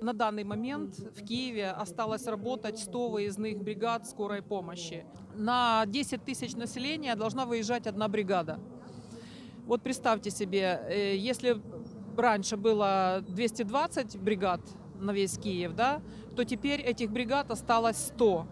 На данный момент в Киеве осталось работать 100 выездных бригад скорой помощи. На 10 тысяч населения должна выезжать одна бригада. Вот представьте себе, э, если раньше было 220 бригад на весь Киев, да, то теперь этих бригад осталось 100.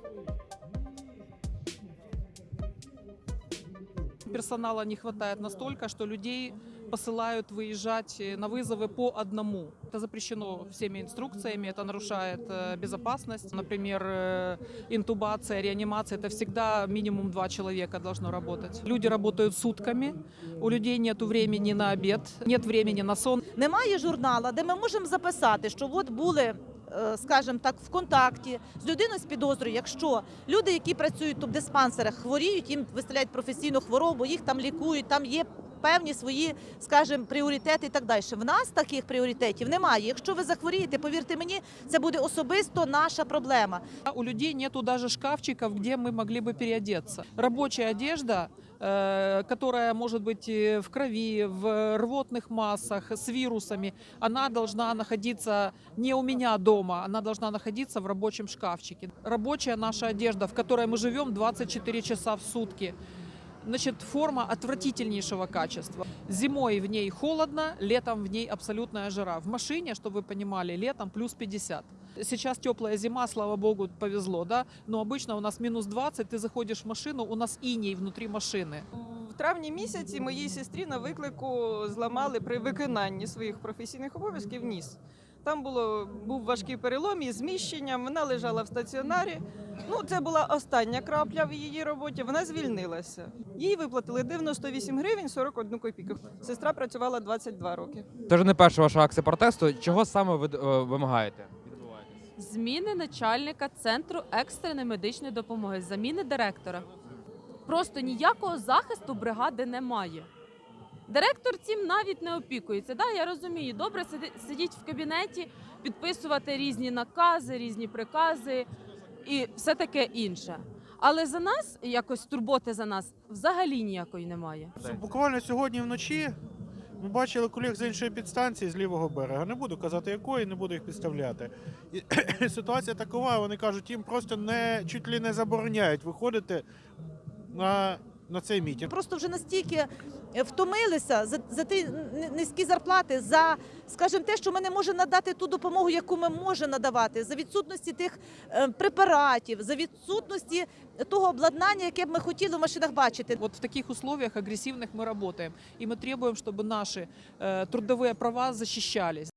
Персонала не хватает настолько, что людей посылают выезжать э, на вызовы по одному. Это запрещено всеми инструкциями, это нарушает э, безопасность. Например, э, интубация, реанимация, это всегда минимум два человека должно работать. Люди работают сутками, у людей нет времени на обед, нет времени на сон. Немає журнала, де ми можемо записати, що от були. е, Скажімо так, в контакті з людиною з підозрою, якщо люди, які працюють тут в диспансерах, хворіють, їм виставляють професійну хворобу, їх там лікують, там є певні свої, скажімо, пріоритети і так далі. В нас таких пріоритетів немає. Якщо ви захворієте, повірте мені, це буде особисто наша проблема. А У людей нету даже шкафчиков, где мы могли бы переодеться. Рабочая одежда, э, которая может быть э, в крови, в рвотных массах, с вирусами, она должна находиться не у меня дома, она должна находиться в рабочем шкафчике. Рабочая наша одежда, в которой мы живем 24 часа в сутки. Значит, форма отвратительнейшего качества. Зимой в ней холодно, летом в ней абсолютная жара. В машине, чтобы вы понимали, летом плюс 50. Сейчас теплая зима, слава богу, повезло, да? Но обычно у нас минус 20, ты заходишь в машину, у нас иней внутри машины. В травні місяці моїй сестрі на виклику зламали при виконанні своїх професійних обов'язків ніс. Там було був важкий перелом із зміщенням. Вона лежала в стаціонарі. Ну, це була остання крапля в її роботі. Вона звільнилася. Їй виплатили 98 гривень 41 копійку. Сестра працювала 22 роки. Це вже не перша ваша акція протесту. Чого саме ви е, вимагаєте? Зміни начальника центру екстреної медичної допомоги, заміни директора. Просто ніякого захисту бригади немає. Директор цим навіть не опікується. Да, я розумію, добре сидіть в кабінеті, підписувати різні накази, різні прикази і все таке інше. Але за нас, якось турботи за нас, взагалі ніякої немає. Буквально сьогодні вночі ми бачили колег з іншої підстанції з лівого берега. Не буду казати якої, не буду їх підставляти. І ситуація такова, вони кажуть, їм просто не чуть ли не забороняють виходити на, на цей мітінг. Просто вже настільки е, втомилися за, за ті н- низькі зарплати, за, скажімо, те, що ми не можемо надати ту допомогу, яку ми можемо надавати, за відсутності тих е, препаратів, за відсутності того обладнання, яке б ми хотіли в машинах бачити. Вот в таких условиях агрессивных мы работаем. И мы требуем, чтобы наши э, трудовые права защищались.